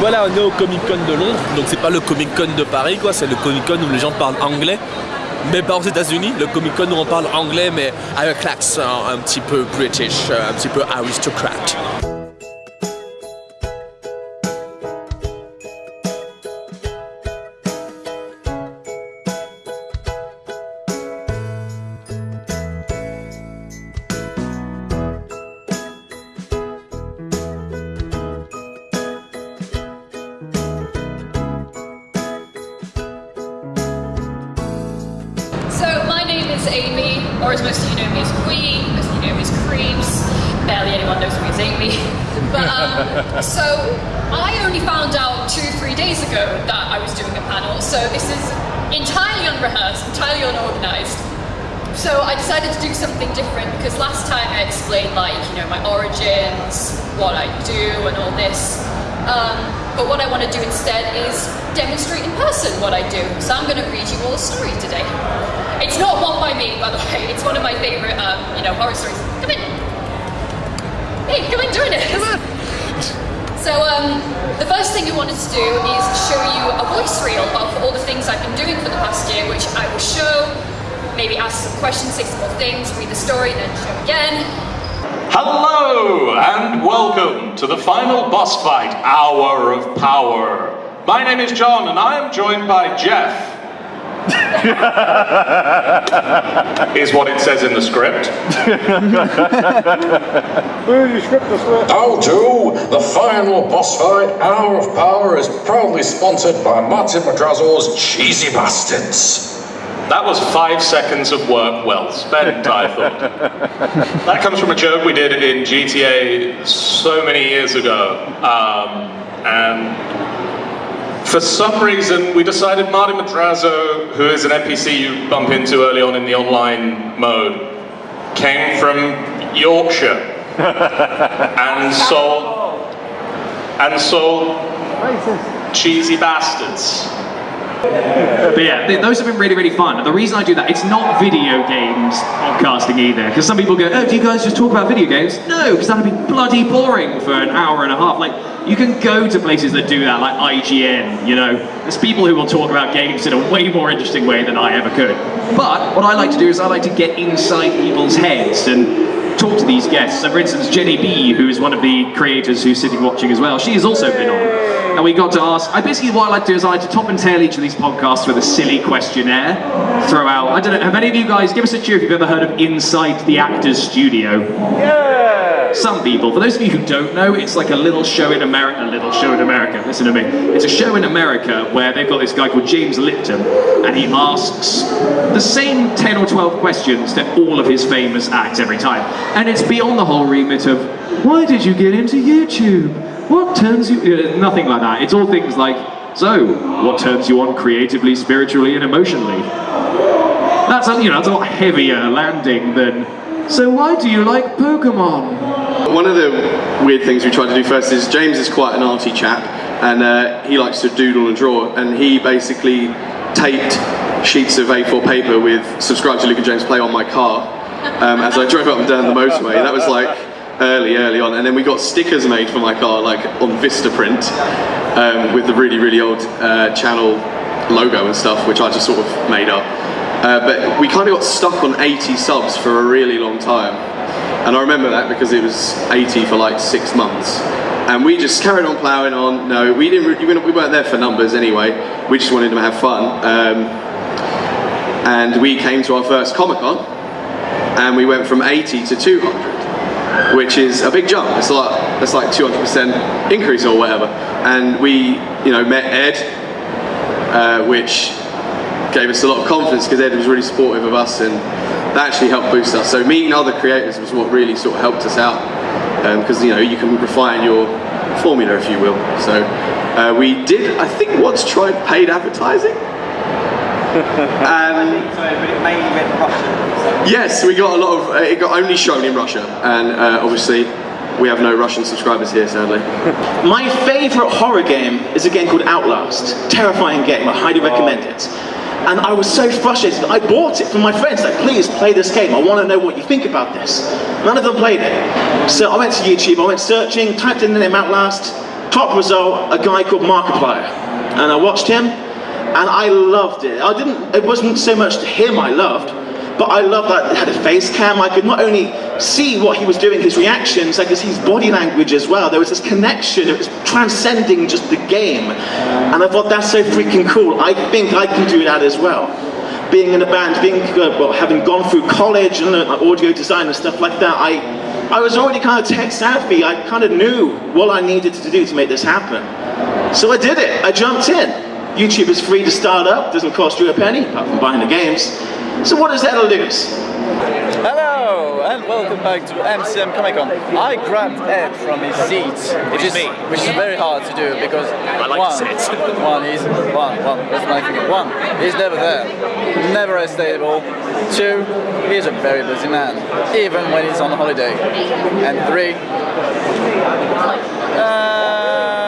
Voilà, on est au Comic Con de Londres. Donc c'est pas le Comic Con de Paris, quoi. C'est le Comic Con où les gens parlent anglais. Mais pas aux États-Unis. Le Comic Con où on parle anglais, mais avec l'accent un petit peu british, un petit peu aristocrate. Or as most of you know me as Queen, most of you know me as Creeps. Barely anyone knows me as Amy. But um, so I only found out two, three days ago that I was doing a panel. So this is entirely unrehearsed, entirely unorganized. So I decided to do something different because last time I explained like, you know, my origins, what I do and all this. Um, but what I want to do instead is demonstrate in person what I do. So I'm going to read you all a story today. It's not one by me, by the way. It's one of my favorite, um, you know, horror stories. Come in. Hey, come in, join us. Come on. So um, the first thing we wanted to do is show you a voice reel of all the things I've been doing for the past year, which I will show, maybe ask some questions, say some more things, read the story, then show again. Hello and welcome to the final boss fight, Hour of Power. My name is John and I am joined by Jeff. is what it says in the script. How to? The final boss fight, Hour of Power, is proudly sponsored by Martin Madrazo's Cheesy Bastards. That was five seconds of work well spent, I thought. that comes from a joke we did in GTA so many years ago. Um, and for some reason, we decided Marty Madrazo, who is an NPC you bump into early on in the online mode, came from Yorkshire and sold and sold cheesy bastards. But yeah, th- those have been really, really fun. The reason I do that, it's not video games podcasting either. Because some people go, oh, do you guys just talk about video games? No, because that'd be bloody boring for an hour and a half. Like, you can go to places that do that, like IGN, you know. There's people who will talk about games in a way more interesting way than I ever could. But what I like to do is I like to get inside people's heads and talk to these guests. So for instance, Jenny B, who is one of the creators who's sitting watching as well, she has also been on. And we got to ask, I basically what I like to do is I like to top and tail each of these podcasts with a silly questionnaire. Throw out, I don't know, have any of you guys, give us a cheer if you've ever heard of Inside the Actors Studio? Yeah! Some people. For those of you who don't know, it's like a little show in America, a little show in America, listen to me. It's a show in America where they've got this guy called James Lipton, and he asks the same 10 or 12 questions to all of his famous acts every time. And it's beyond the whole remit of, why did you get into YouTube? What turns you... Nothing like that. It's all things like, so, what turns you on creatively, spiritually, and emotionally? That's a, you know, that's a lot heavier landing than, so why do you like Pokemon? One of the weird things we tried to do first is James is quite an arty chap and uh, he likes to doodle and draw and he basically taped sheets of A4 paper with subscribe to Luke and James Play on my car um, as I drove up and down the motorway. That was like early, early on and then we got stickers made for my car like on Vistaprint um, with the really, really old uh, channel logo and stuff which I just sort of made up. Uh, but we kind of got stuck on 80 subs for a really long time. And I remember that because it was 80 for like six months. And we just carried on ploughing on. No, we didn't. We weren't there for numbers anyway. We just wanted to have fun. Um, and we came to our first Comic Con, and we went from 80 to 200, which is a big jump. It's like that's like 200% increase or whatever. And we, you know, met Ed, uh, which gave us a lot of confidence because Ed was really supportive of us and that actually helped boost us. So meeting other creators was what really sort of helped us out because you know you can refine your formula if you will. So uh, we did, I think once tried paid advertising. and Yes, we got a lot of. Uh, it got only shown in Russia, and uh, obviously we have no Russian subscribers here, sadly. My favourite horror game is a game called Outlast. Terrifying game, I highly recommend it. And I was so frustrated, I bought it from my friends, like, please play this game, I want to know what you think about this. None of them played it. So I went to YouTube, I went searching, typed in the name Outlast, top result, a guy called Markiplier. And I watched him, and I loved it. I didn't, it wasn't so much to him I loved, but I loved that it had a face cam. I could not only see what he was doing, his reactions, I could see his body language as well. There was this connection, it was transcending just the game. And I thought, that's so freaking cool. I think I can do that as well. Being in a band, being, uh, well, having gone through college and uh, audio design and stuff like that, I, I was already kind of tech savvy. I kind of knew what I needed to do to make this happen. So I did it. I jumped in. YouTube is free to start up, doesn't cost you a penny, apart from buying the games. So what is there to lose? Hello and welcome back to MCM Comic Con. I grabbed Ed from his seat, which is me. which is very hard to do because I like one, to sit. one, he's one, one. That's my thing. One, he's never there, never as stable. Two, he's a very busy man, even when he's on holiday. And three, uh,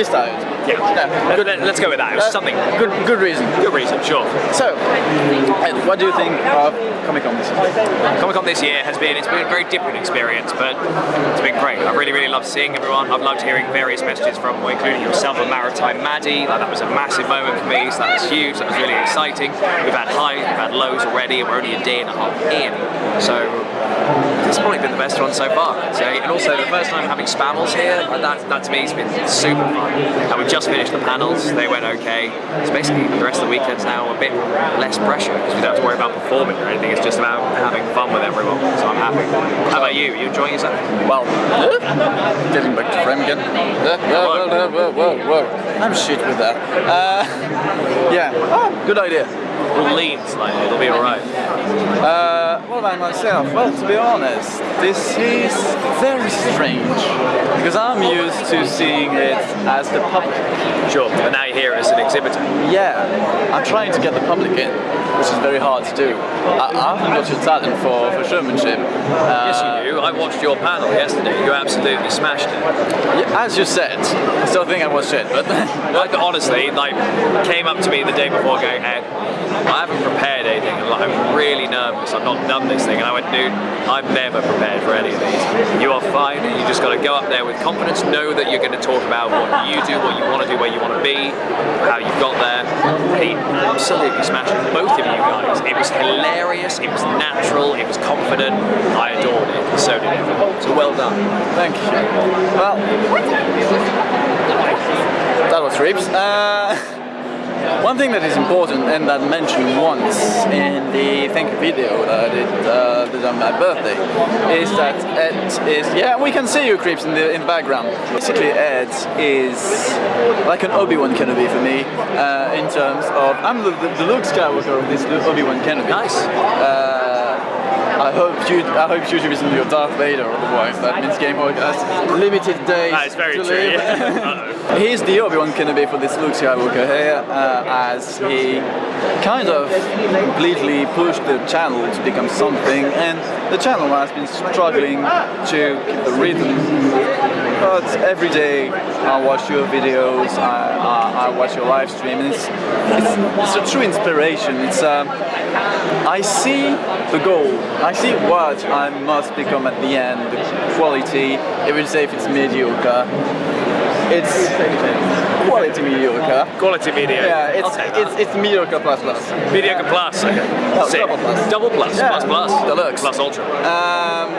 Yeah. Good, let- let's go with that. It was Uh, something. Good, good reason. Good reason, sure. So, Ed, what do you think of Comic Con this year? Comic Con this year has been, it's been a very different experience, but it's been great. I've really, really loved seeing everyone. I've loved hearing various messages from, including yourself and Maritime Maddie. Like, that was a massive moment for me, so that was huge, that was really exciting. We've had highs, we've had lows already, and we're only a day and a half in. So, it's probably been the best one so far, I'd. And also, the first time having Spammels here, that, that to me has been super fun. And we've just finished the panels, they went okay. So basically, the rest of the weekend's now a bit less pressure, because we don't have to worry about performing or anything, it's just about having fun with everyone, so I'm happy. How about you? Are you enjoying yourself? Well, getting back to frame again. Uh, Whoa, whoa, whoa, whoa, whoa. I'm shit with that. Uh, yeah, oh, good idea. We'll lean slightly, it'll be alright. Uh, what about myself? Well, to be honest, this is very strange because I'm used to seeing it as the public. Sure, but now you're here as an exhibitor. Yeah, I'm trying to get the public in, which is very hard to do. I, I haven't got your talent for, for showmanship. Uh, Yes, you do. I watched your panel yesterday. You absolutely smashed it. yeah, as you said, I still think I was shit, but Like honestly, like came up to me the day before going, Ed, I haven't prepared anything, and like, I'm really nervous. I've not done this thing, and I went, dude, I'm never prepared for any of these. You are fine. You just got to go up there with confidence. Know that you're going to talk about what you do, what you want to do, where you want to be, how you've got there. He absolutely smashed. Both of you guys. It was hilarious. It was natural. It was confident. I adored it. So did everyone. So well done. Thank you. Well, that was rips. Uh, one thing that is important and that I mentioned once in the thank you video that I did, uh, did on my birthday is that Ed is yeah we can see you creeps in the in the background. Basically Ed is like an Obi-Wan Kenobi for me uh, in terms of I'm the, the, the Luke Skywalker of this Obi-Wan Kenobi. Nice. Uh, I hope you I hope YouTube isn't your Darth Vader, otherwise that means Game Boy has limited days. That is very to true, live. yeah. He's the Obi-Wan Kenobi for this Luke Skywalker here, uh, as he kind of completely pushed the channel to become something, and the channel has been struggling to keep the rhythm. But every day I watch your videos, I, I, I watch your live stream, and it's, it's, it's a true inspiration. It's um, I see the goal. I see what I must become at the end, the quality, even say if it's mediocre. It's quality mediocre. Quality video. Yeah, it's it's it's mediocre plus plus. Mediocre plus. Okay. No, double plus. Double plus. Yeah. Plus plus. Deluxe. Plus ultra. Um,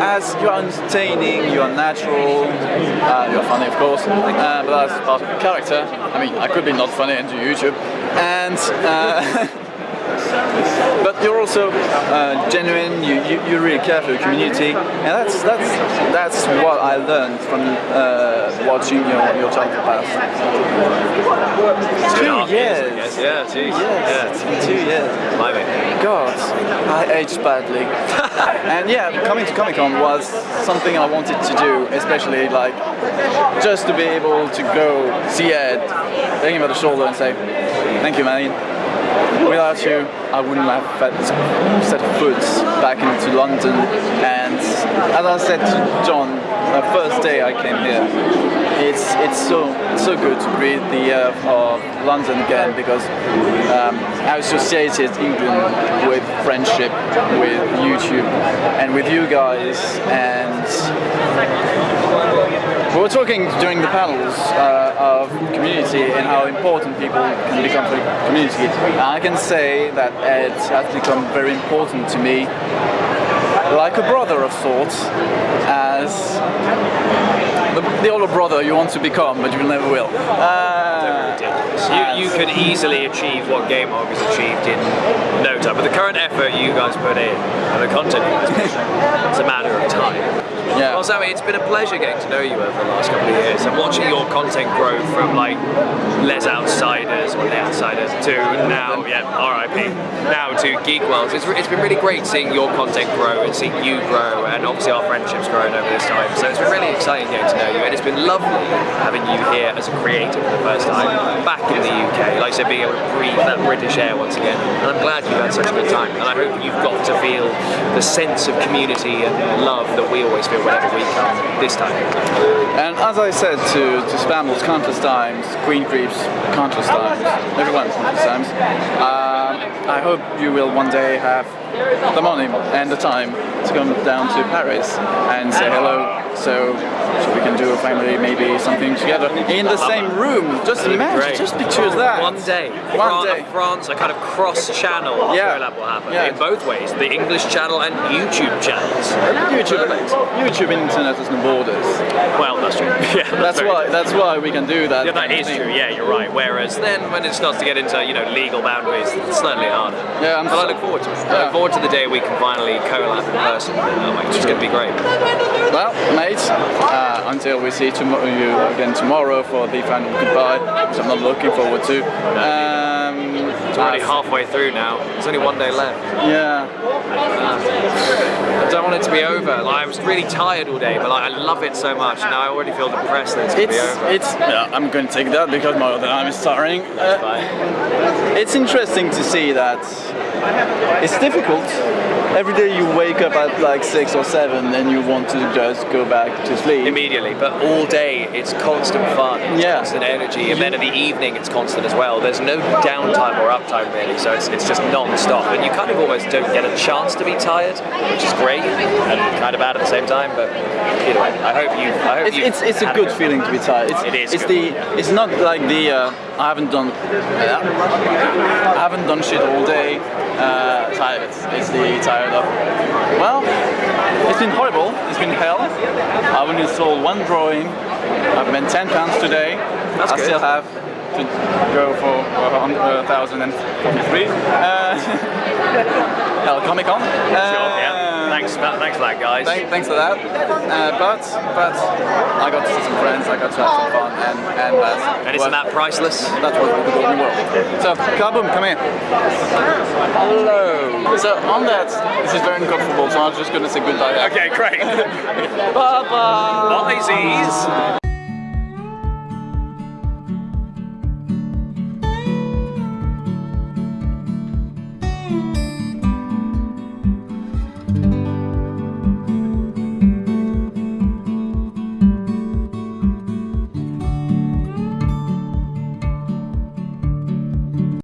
as you are entertaining, you are natural, uh, you are funny of course, uh, but that's part of character. I mean, I could be not funny do YouTube, and. Uh, But you're also uh, genuine. You, you you really care for the community, and that's that's that's what I learned from uh, watching your your childhood past. Two and a Two years, years. Yeah, geez. Yes, it's two years. Blimey. God, I aged badly. and yeah, coming to Comic Con was something I wanted to do, especially like just to be able to go see Ed, take him by the shoulder and say, thank you man. Without you, I wouldn't have had set foot back into London. And as I said to John, the first day I came here, it's it's so so good to breathe the air of London again because um, I associated England with friendship, with YouTube, and with you guys and we were talking during the panels uh, of community and how important people can become for community. And I can say that Ed has become very important to me, like a brother of sorts, as the, the older brother you want to become, but you never will. Uh, You, you could easily achieve what Game Hog has achieved in no time. but the current effort you guys put in, and the content you guys put in, it's a matter of time. Yeah. Well, Sammy, it's been a pleasure getting to know you over the last couple of years and watching your content grow from like Les Outsiders or The Outsiders to now, yeah, RIP, now to Geek Worlds. It's, it's been really great seeing your content grow and seeing you grow and obviously our friendship's grown over this time. So it's been really exciting getting to know you and it's been lovely having you here as a creator for the first time back in the UK. Like I said, being able to breathe that British air once again. And I'm glad you've had such a good time and I hope you've got to feel the sense of community and love that we always feel whenever we come this time. And as I said to, to Spambles countless times, Queen Creeps countless times, everyone countless times, um, I hope you will one day have the money and the time to come down to Paris and say hello. So, so we can do a family, maybe something together in the same room. Just That'd imagine, great. just picture that. One day, One Fran- day. France, a kind of cross-channel Yeah. collab will happen Yeah. in both ways: the English channel and YouTube channels. YouTube, YouTube internet has no borders. Well, that's true. Yeah, That's very why. true. That's why we can do that. Yeah, that kind of is thing. true. Yeah, you're right. Whereas then, when it starts to get into you know legal boundaries, it's slightly harder. Yeah, I'm but I look forward to it. I look forward to the day we can finally collab in person. Oh my, it's going to be great. Well, mate, uh, until we see you again tomorrow for the final goodbye, which I'm not looking forward to. Um, It's already uh, halfway through now. There's only one day left. Yeah. I don't want it to be over. Like, I was really tired all day, but like, I love it so much. Now I already feel depressed that it's It's, be over. it's, yeah, I'm going to take that because my other arm is starting. Uh, it's interesting to see that it's difficult. Every day you wake up at like six or seven and you want to just go back to sleep. immediately, but all day it's constant fun, it's Yeah. constant energy, and then in the evening it's constant as well. There's no downtime or uptime really, so it's, it's just non-stop, and you kind of almost don't get a chance to be tired, which is great and kind of bad at the same time. But either way, I hope you. I hope It's, you it's, it's a had good feeling to be tired. It's, It is It's good. the. It's not like the. Uh, I haven't done. I haven't done shit all day. Uh, tired. It's, it's the tired of. Well, it's been horrible. It's been hell. I have only sold one drawing. I've spent ten pounds today. That's I good. still have to go for uh, 1,043. Uh, Hell, Comic Con. Yeah. Thanks, thanks for that, guys. Thank, thanks for that. Uh, but but I got to see some friends. I got to have some fun, and and that's and isn't that priceless? that's what the golden world. So, Kaboom, come here. Hello. So on that, this is very uncomfortable. So I'm just gonna say goodbye. Okay, great. Bye bye. Bye, Z's.